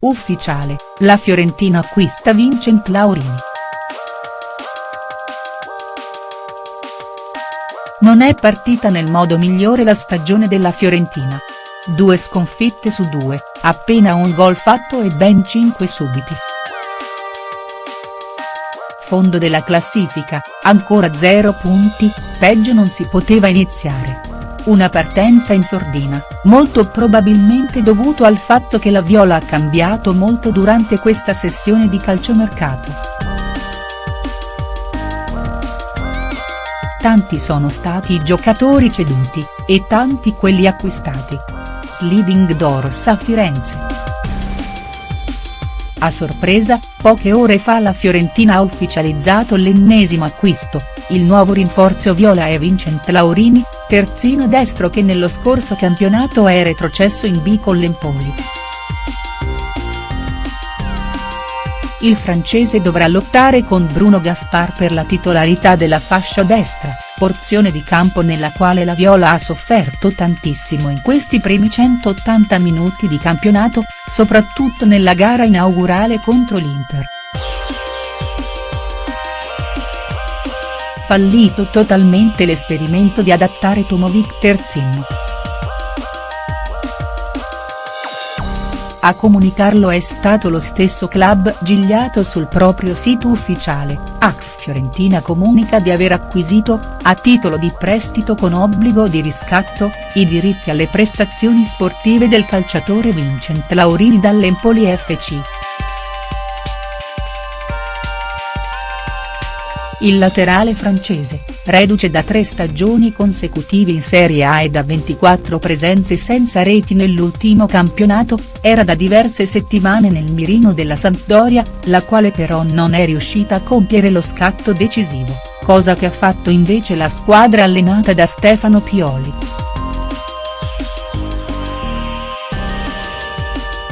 ufficiale, la Fiorentina acquista Vincent Laurini. Non è partita nel modo migliore la stagione della Fiorentina. Due sconfitte su due, appena un gol fatto e ben cinque subiti. Fondo della classifica, ancora zero punti, peggio non si poteva iniziare. Una partenza in sordina, molto probabilmente dovuto al fatto che la Viola ha cambiato molto durante questa sessione di calciomercato. Tanti sono stati i giocatori ceduti, e tanti quelli acquistati. Sliding doors a Firenze. A sorpresa, poche ore fa la Fiorentina ha ufficializzato l'ennesimo acquisto, il nuovo rinforzo viola è Vincent Laurini, terzino destro che nello scorso campionato è retrocesso in B con l'Empoli. Il francese dovrà lottare con Bruno Gaspar per la titolarità della fascia destra, porzione di campo nella quale la Viola ha sofferto tantissimo in questi primi 180 minuti di campionato, soprattutto nella gara inaugurale contro l'Inter. Fallito totalmente l'esperimento di adattare Tomovic terzino. A comunicarlo è stato lo stesso club Gigliato sul proprio sito ufficiale, ACF Fiorentina comunica di aver acquisito, a titolo di prestito con obbligo di riscatto, i diritti alle prestazioni sportive del calciatore Vincent Laurini dall'Empoli FC. Il laterale francese, reduce da tre stagioni consecutive in Serie A e da 24 presenze senza reti nell'ultimo campionato, era da diverse settimane nel mirino della Sampdoria, la quale però non è riuscita a compiere lo scatto decisivo, cosa che ha fatto invece la squadra allenata da Stefano Pioli.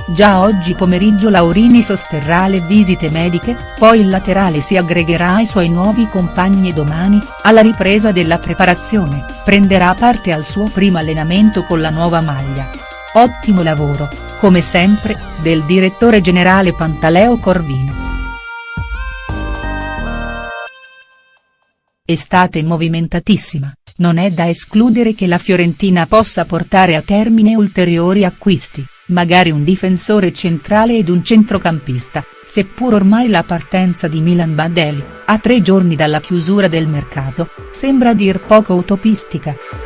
Già oggi pomeriggio Laurini sosterrà le visite mediche, poi il laterale si aggregherà ai suoi nuovi compagni e domani, alla ripresa della preparazione, prenderà parte al suo primo allenamento con la nuova maglia. Ottimo lavoro, come sempre, del direttore generale Pantaleo Corvino. Estate movimentatissima, non è da escludere che la Fiorentina possa portare a termine ulteriori acquisti magari un difensore centrale ed un centrocampista, seppur ormai la partenza di Milan Badeli, a tre giorni dalla chiusura del mercato, sembra dir poco utopistica.